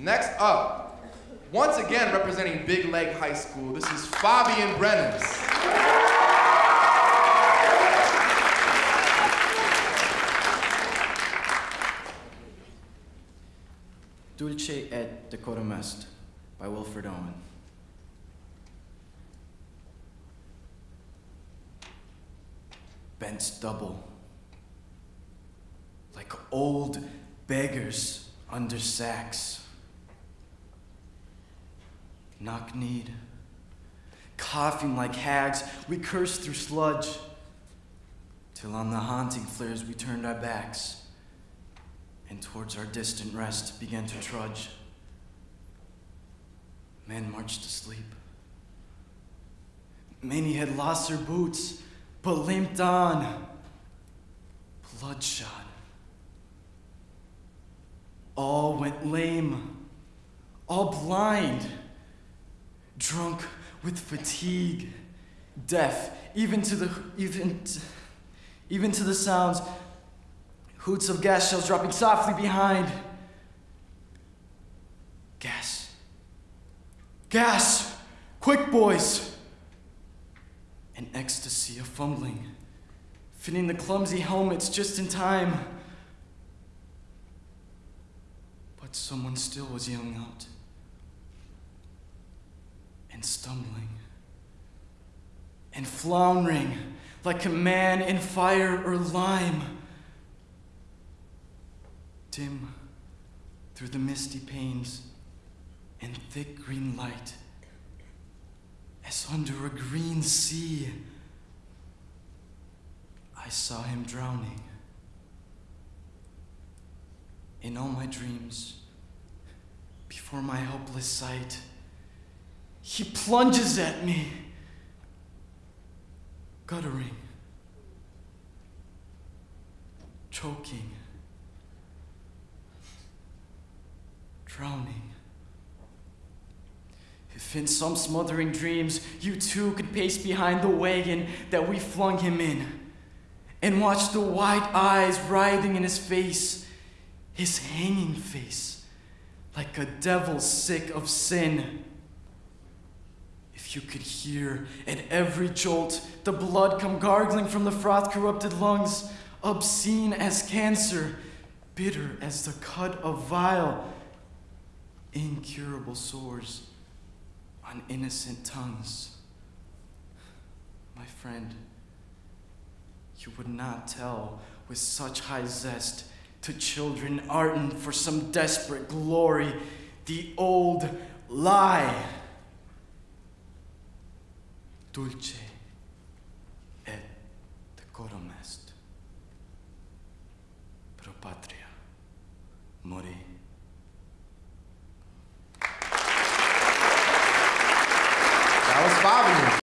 Next up, once again representing Big Leg High School, this is Fabian Brennans. Dulce et Decorum Est by Wilfred Owen. Bent double, like old beggars under sacks. Knock kneed, coughing like hags, we cursed through sludge, till on the haunting flares we turned our backs and towards our distant rest began to trudge. Men marched to sleep. Many had lost their boots, but limped on, bloodshot. All went lame, all blind, drunk with fatigue, deaf even to the even even to the sounds Hoots of gas shells dropping softly behind. Gas. Gas! Quick, boys! An ecstasy of fumbling, fitting the clumsy helmets just in time. But someone still was yelling out and stumbling and floundering like a man in fire or lime dim through the misty panes and thick green light as under a green sea I saw him drowning. In all my dreams, before my helpless sight, he plunges at me, guttering, choking. drowning. If in some smothering dreams you too could pace behind the wagon that we flung him in and watch the white eyes writhing in his face, his hanging face, like a devil sick of sin. You could hear at every jolt the blood come gargling from the froth corrupted lungs, obscene as cancer, bitter as the cut of vile incurable sores on innocent tongues. My friend, you would not tell with such high zest to children ardent for some desperate glory the old lie. dulce et decorum est. Pro patria mori